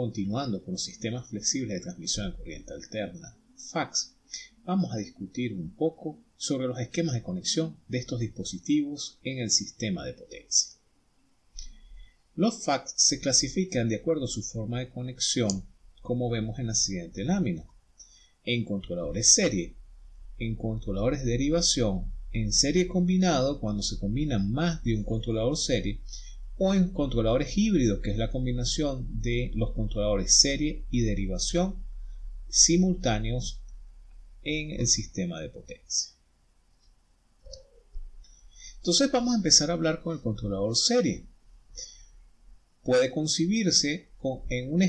continuando con los sistemas flexibles de transmisión de corriente alterna, FACS, vamos a discutir un poco sobre los esquemas de conexión de estos dispositivos en el sistema de potencia. Los FACS se clasifican de acuerdo a su forma de conexión, como vemos en la siguiente lámina, en controladores serie, en controladores de derivación, en serie combinado cuando se combinan más de un controlador serie o en controladores híbridos, que es la combinación de los controladores serie y derivación simultáneos en el sistema de potencia. Entonces vamos a empezar a hablar con el controlador serie. Puede concebirse en una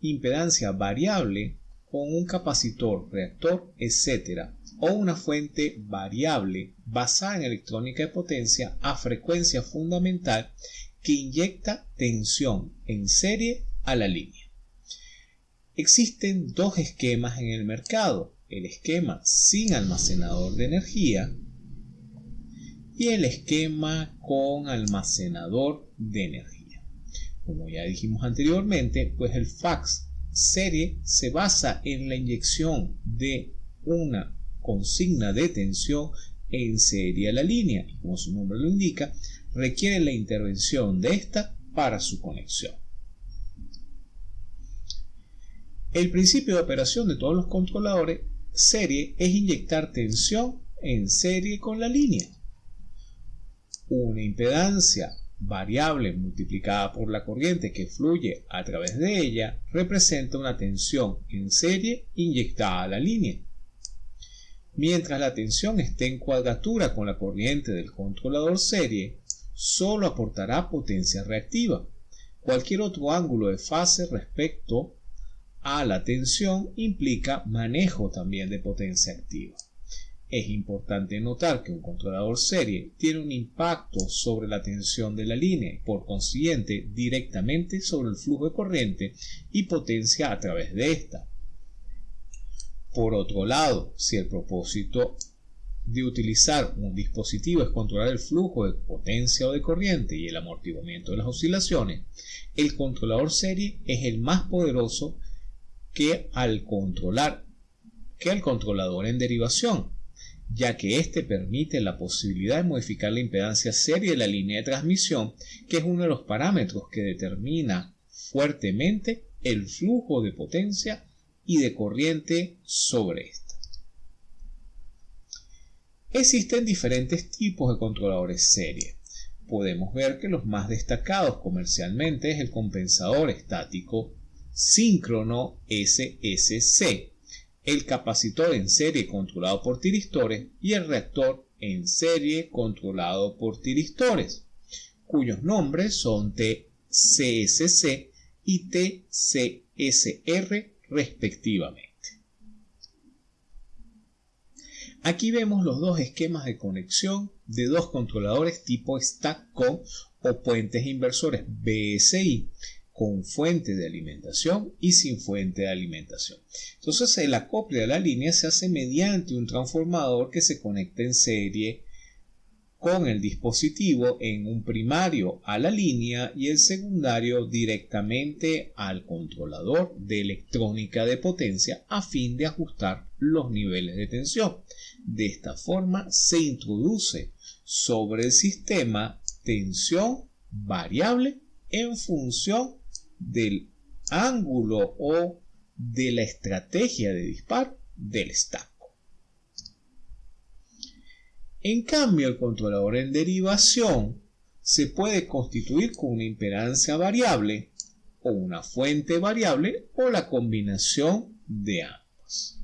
impedancia variable con un capacitor, reactor, etc. o una fuente variable basada en electrónica de potencia a frecuencia fundamental que inyecta tensión en serie a la línea. Existen dos esquemas en el mercado, el esquema sin almacenador de energía y el esquema con almacenador de energía. Como ya dijimos anteriormente, pues el fax serie se basa en la inyección de una consigna de tensión en serie a la línea y como su nombre lo indica, requiere la intervención de esta para su conexión. El principio de operación de todos los controladores serie es inyectar tensión en serie con la línea. Una impedancia variable multiplicada por la corriente que fluye a través de ella representa una tensión en serie inyectada a la línea. Mientras la tensión esté en cuadratura con la corriente del controlador serie, solo aportará potencia reactiva. Cualquier otro ángulo de fase respecto a la tensión implica manejo también de potencia activa. Es importante notar que un controlador serie tiene un impacto sobre la tensión de la línea por consiguiente directamente sobre el flujo de corriente y potencia a través de esta. Por otro lado, si el propósito de utilizar un dispositivo es controlar el flujo de potencia o de corriente y el amortiguamiento de las oscilaciones, el controlador serie es el más poderoso que al controlar que el controlador en derivación, ya que éste permite la posibilidad de modificar la impedancia serie de la línea de transmisión, que es uno de los parámetros que determina fuertemente el flujo de potencia y de corriente sobre esta. Existen diferentes tipos de controladores serie. Podemos ver que los más destacados comercialmente es el compensador estático síncrono SSC, el capacitor en serie controlado por tiristores y el reactor en serie controlado por tiristores, cuyos nombres son TCSC y TCSR respectivamente. Aquí vemos los dos esquemas de conexión de dos controladores tipo stack con o puentes inversores BSI con fuente de alimentación y sin fuente de alimentación. Entonces el acople a la línea se hace mediante un transformador que se conecta en serie con el dispositivo en un primario a la línea y el secundario directamente al controlador de electrónica de potencia a fin de ajustar los niveles de tensión. De esta forma se introduce sobre el sistema tensión variable en función del ángulo o de la estrategia de disparo del estaco. En cambio, el controlador en derivación se puede constituir con una impedancia variable o una fuente variable o la combinación de ambas.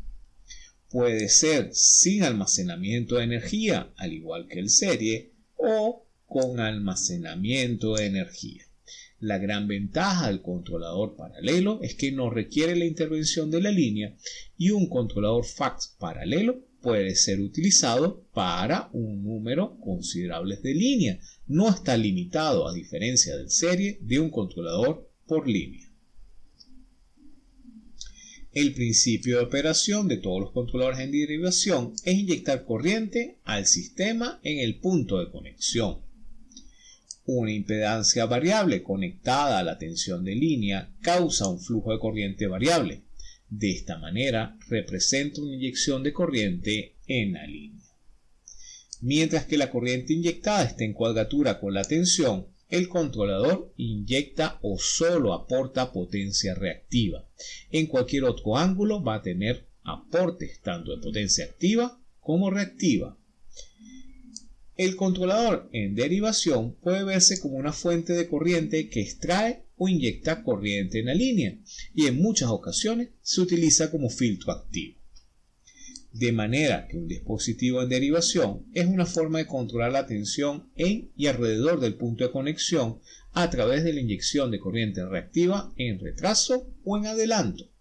Puede ser sin almacenamiento de energía, al igual que el serie, o con almacenamiento de energía. La gran ventaja del controlador paralelo es que no requiere la intervención de la línea y un controlador fax paralelo puede ser utilizado para un número considerable de línea. No está limitado, a diferencia del serie, de un controlador por línea. El principio de operación de todos los controladores en derivación es inyectar corriente al sistema en el punto de conexión Una impedancia variable conectada a la tensión de línea causa un flujo de corriente variable. De esta manera representa una inyección de corriente en la línea. Mientras que la corriente inyectada está en cuadratura con la tensión, el controlador inyecta o solo aporta potencia reactiva. En cualquier otro ángulo va a tener aportes tanto de potencia activa como reactiva. El controlador en derivación puede verse como una fuente de corriente que extrae o inyecta corriente en la línea y en muchas ocasiones se utiliza como filtro activo. De manera que un dispositivo en derivación es una forma de controlar la tensión en y alrededor del punto de conexión a través de la inyección de corriente reactiva en retraso o en adelanto.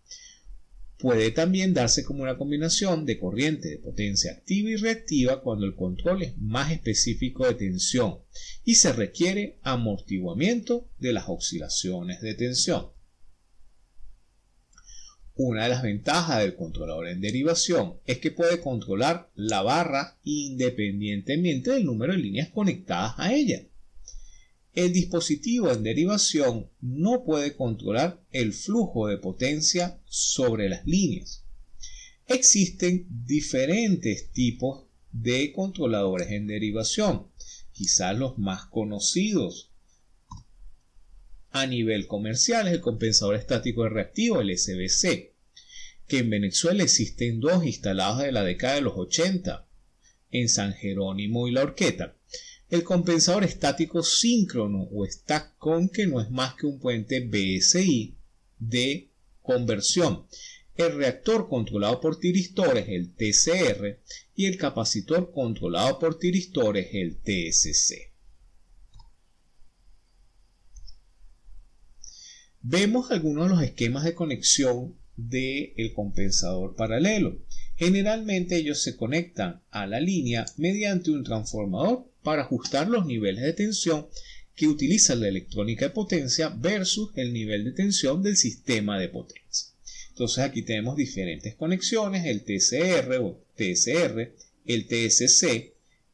Puede también darse como una combinación de corriente de potencia activa y reactiva cuando el control es más específico de tensión y se requiere amortiguamiento de las oscilaciones de tensión. Una de las ventajas del controlador en derivación es que puede controlar la barra independientemente del número de líneas conectadas a ella. El dispositivo en derivación no puede controlar el flujo de potencia sobre las líneas. Existen diferentes tipos de controladores en derivación, quizás los más conocidos a nivel comercial es el compensador estático de reactivo, el SBC, que en Venezuela existen dos instalados de la década de los 80, en San Jerónimo y La Horqueta. El compensador estático síncrono o STACCON, que no es más que un puente BSI de conversión. El reactor controlado por tiristores, el TCR, y el capacitor controlado por tiristores, el TSC. Vemos algunos de los esquemas de conexión del compensador paralelo. Generalmente ellos se conectan a la línea mediante un transformador para ajustar los niveles de tensión que utiliza la electrónica de potencia versus el nivel de tensión del sistema de potencia. Entonces aquí tenemos diferentes conexiones, el TCR o TSR, el TSC,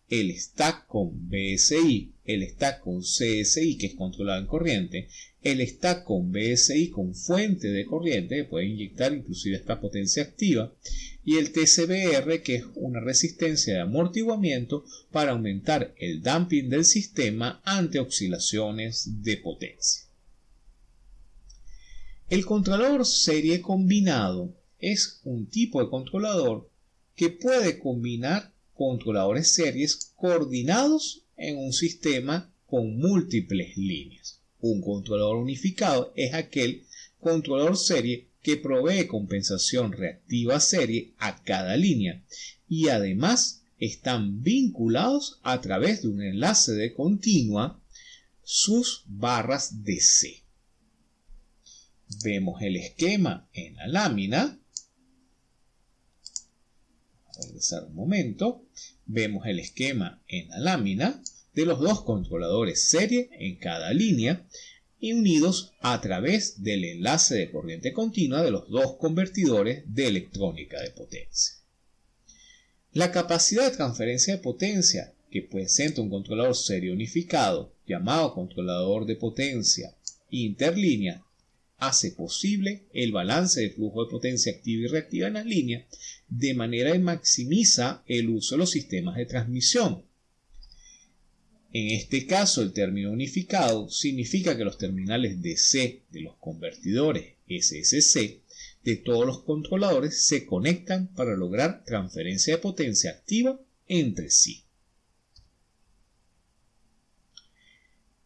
el stack con BSI, el stack con CSI que es controlado en corriente, el stack con BSI con fuente de corriente que puede inyectar inclusive esta potencia activa y el TCBR que es una resistencia de amortiguamiento para aumentar el damping del sistema ante oscilaciones de potencia. El controlador serie combinado es un tipo de controlador que puede combinar controladores series coordinados en un sistema con múltiples líneas. Un controlador unificado es aquel controlador serie que provee compensación reactiva serie a cada línea y además están vinculados a través de un enlace de continua sus barras de C. Vemos el esquema en la lámina. Regresar un momento. Vemos el esquema en la lámina de los dos controladores serie en cada línea y unidos a través del enlace de corriente continua de los dos convertidores de electrónica de potencia. La capacidad de transferencia de potencia que presenta un controlador serie unificado llamado controlador de potencia interlínea hace posible el balance de flujo de potencia activa y reactiva en las líneas de manera que maximiza el uso de los sistemas de transmisión en este caso, el término unificado significa que los terminales DC de los convertidores SSC de todos los controladores se conectan para lograr transferencia de potencia activa entre sí.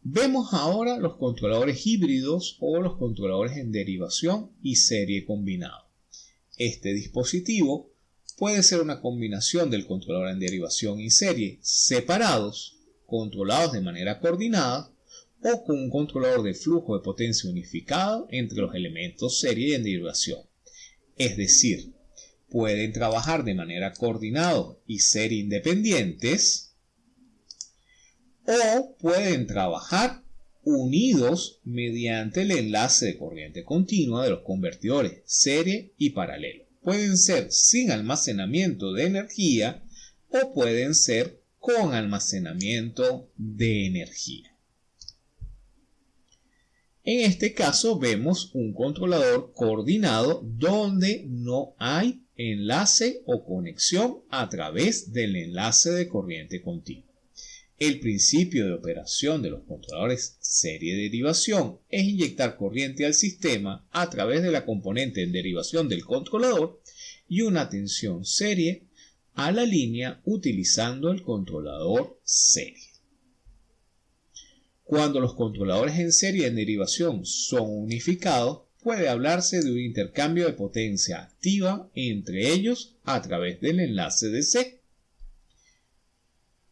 Vemos ahora los controladores híbridos o los controladores en derivación y serie combinado. Este dispositivo puede ser una combinación del controlador en derivación y serie separados controlados de manera coordinada o con un controlador de flujo de potencia unificado entre los elementos serie y en derivación. Es decir, pueden trabajar de manera coordinada y ser independientes o pueden trabajar unidos mediante el enlace de corriente continua de los convertidores serie y paralelo. Pueden ser sin almacenamiento de energía o pueden ser con almacenamiento de energía. En este caso vemos un controlador coordinado donde no hay enlace o conexión a través del enlace de corriente continua. El principio de operación de los controladores serie de derivación es inyectar corriente al sistema a través de la componente en derivación del controlador y una tensión serie a la línea utilizando el controlador serie. Cuando los controladores en serie en derivación son unificados, puede hablarse de un intercambio de potencia activa entre ellos a través del enlace de C.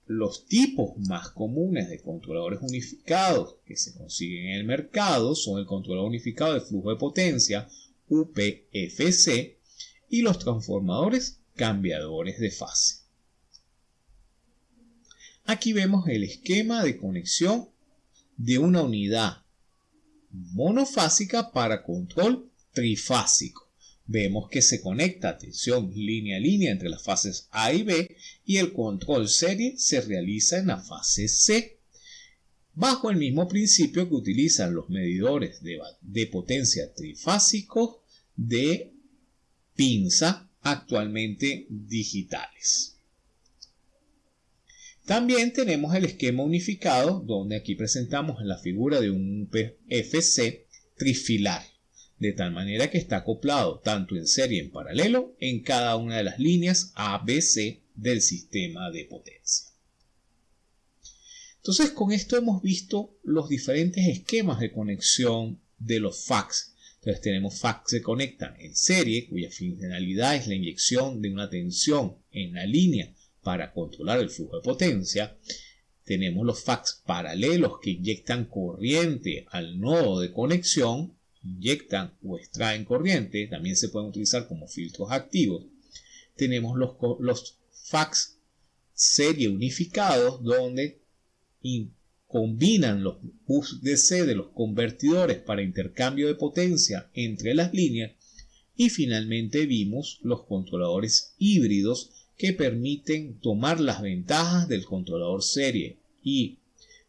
Los tipos más comunes de controladores unificados que se consiguen en el mercado son el controlador unificado de flujo de potencia, UPFC, y los transformadores cambiadores de fase. Aquí vemos el esquema de conexión de una unidad monofásica para control trifásico. Vemos que se conecta tensión línea a línea entre las fases A y B y el control serie se realiza en la fase C. Bajo el mismo principio que utilizan los medidores de, potencia trifásicos de pinza actualmente digitales. También tenemos el esquema unificado, donde aquí presentamos la figura de un PFC trifilar, de tal manera que está acoplado tanto en serie en paralelo en cada una de las líneas ABC del sistema de potencia. Entonces con esto hemos visto los diferentes esquemas de conexión de los fax. Entonces tenemos fax que se conectan en serie, cuya finalidad es la inyección de una tensión en la línea para controlar el flujo de potencia. Tenemos los fax paralelos que inyectan corriente al nodo de conexión, inyectan o extraen corriente, también se pueden utilizar como filtros activos. Tenemos los, los fax serie unificados donde combinan los bus DC de los convertidores para intercambio de potencia entre las líneas y finalmente vimos los controladores híbridos que permiten tomar las ventajas del controlador serie y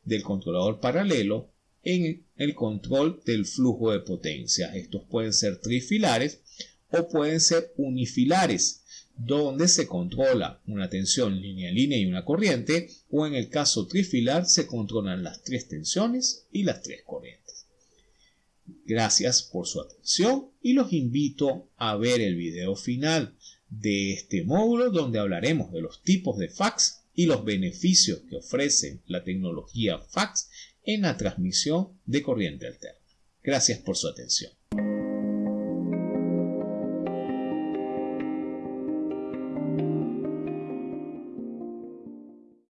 del controlador paralelo en el control del flujo de potencia. Estos pueden ser trifilares o pueden ser unifilares, donde se controla una tensión línea a línea y una corriente, o en el caso trifilar se controlan las tres tensiones y las tres corrientes. Gracias por su atención y los invito a ver el video final de este módulo donde hablaremos de los tipos de fax y los beneficios que ofrece la tecnología fax en la transmisión de corriente alterna. Gracias por su atención.